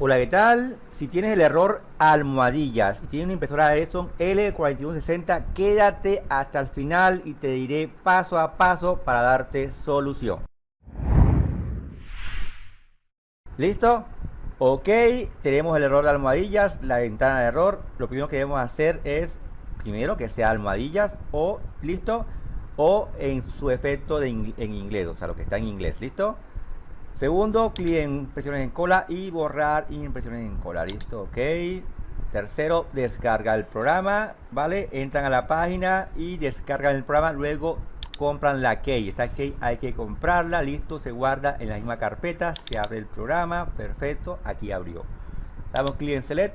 Hola, ¿qué tal? Si tienes el error almohadillas y tienes una impresora Epson L4160, quédate hasta el final y te diré paso a paso para darte solución. ¿Listo? Ok, tenemos el error de almohadillas, la ventana de error. Lo primero que debemos hacer es, primero, que sea almohadillas o, ¿listo? O en su efecto de en inglés, o sea, lo que está en inglés, ¿listo? Segundo, clic en impresiones en cola y borrar impresiones en cola. Listo, ok. Tercero, descarga el programa, ¿vale? Entran a la página y descargan el programa. Luego compran la key. Esta key hay que comprarla. Listo, se guarda en la misma carpeta. Se abre el programa. Perfecto, aquí abrió. Damos clic en Select.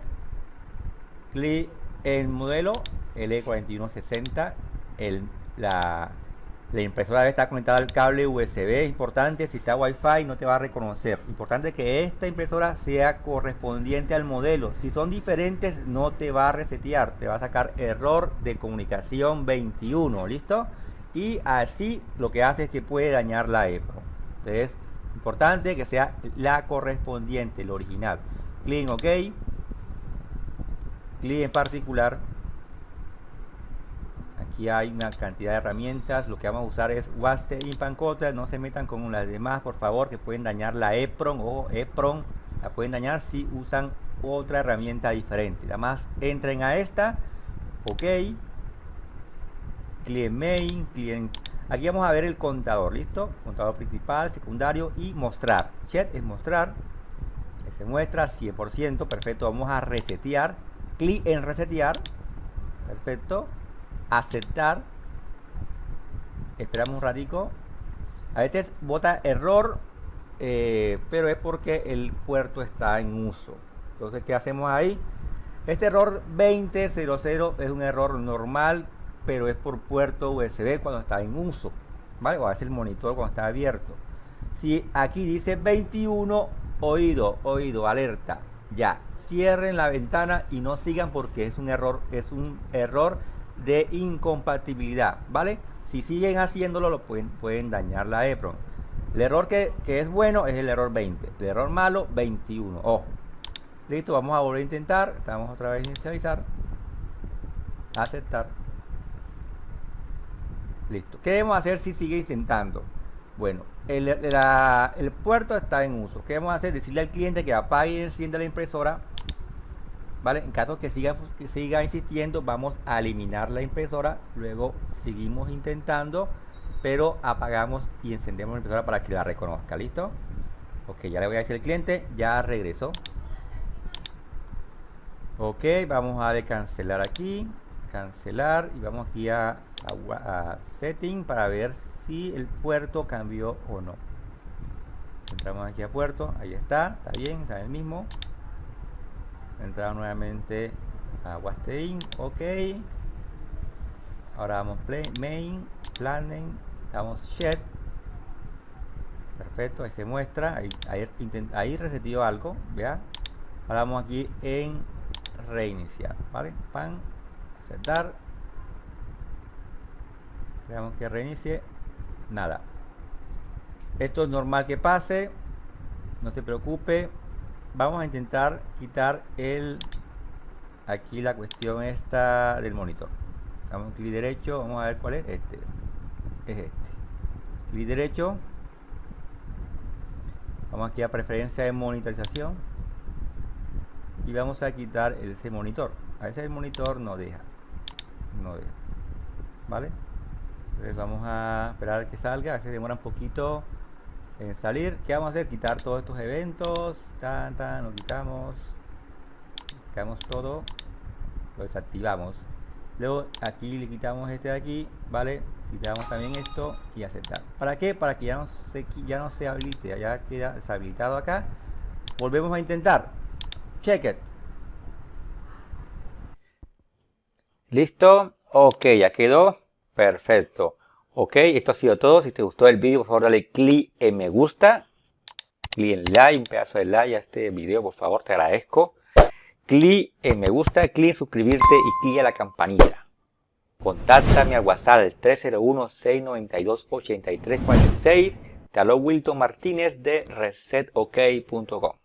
Clic en modelo L4160. El, la la impresora debe estar conectada al cable USB. Importante, si está Wi-Fi no te va a reconocer. Importante que esta impresora sea correspondiente al modelo. Si son diferentes no te va a resetear. Te va a sacar error de comunicación 21. ¿Listo? Y así lo que hace es que puede dañar la EPRO. Entonces, importante que sea la correspondiente, el original. Clic en OK. Clic en particular Aquí hay una cantidad de herramientas. Lo que vamos a usar es Waste Pancota. No se metan con las demás, por favor, que pueden dañar la EPRON o EPRON. La pueden dañar si usan otra herramienta diferente. Además, entren a esta. Ok. Client main, client. Aquí vamos a ver el contador, ¿listo? Contador principal, secundario y mostrar. Chat es mostrar. Se muestra 100%, perfecto. Vamos a resetear. Clic en resetear. Perfecto aceptar. Esperamos un ratico. A veces bota error eh, pero es porque el puerto está en uso. Entonces ¿qué hacemos ahí? este error 2000 es un error normal pero es por puerto USB cuando está en uso ¿vale? o a el monitor cuando está abierto. Si aquí dice 21 oído, oído, alerta. Ya, cierren la ventana y no sigan porque es un error, es un error de incompatibilidad, ¿vale? Si siguen haciéndolo, lo pueden, pueden dañar la EPROM. El error que, es bueno es el error 20. El error malo, 21. Ojo. Listo, vamos a volver a intentar. Estamos otra vez a inicializar. Aceptar. Listo. ¿Qué debemos hacer si sigue intentando? Bueno, el, el puerto está en uso. ¿Qué debemos hacer? Decirle al cliente que apague y encienda la impresora ¿vale? En caso que siga, siga insistiendo, vamos a eliminar la impresora, luego seguimos intentando, pero apagamos y encendemos la impresora para que la reconozca, ¿listo? Ok, ya le voy a decir al cliente, ya regresó. Ok, vamos a cancelar aquí, cancelar y vamos aquí a, a setting para ver si el puerto cambió o no. Entramos aquí a puerto, ahí está, está bien, está en el mismo entrar nuevamente a Wastein, ok. Ahora vamos play, main, planning damos shed perfecto, ahí se muestra ahí, ahí, resetió algo, vea. Ahora vamos aquí en reiniciar, vale, pan, aceptar. Veamos que reinicie nada. Esto es normal que pase no se preocupe vamos a intentar quitar el aquí la cuestión esta del monitor. Damos clic derecho vamos a ver cuál es este, este, es este. Clic derecho. Vamos aquí a preferencia de monitorización. Y vamos a quitar ese monitor. A veces el monitor no deja no deja vale entonces vamos a esperar que salga a veces demora un poquito en salir ¿qué vamos a hacer? quitar todos estos eventos tan tan lo quitamos quitamos todo lo desactivamos. Luego aquí le quitamos este de aquí vale quitamos también esto y aceptar. ¿para qué? para que ya no se ya no se habilite ya queda deshabilitado acá. Volvemos a intentar. Check it. Listo. Ok ya quedó. Perfecto Ok, esto ha sido todo. Si te gustó el vídeo, por favor dale clic en me gusta. Clic en like, un pedazo de like a este video, por favor, te agradezco. Clic en me gusta, clic en suscribirte y clic a la campanita. Contáctame al WhatsApp 301-692-8346. Te Wilton Martínez de resetok.com.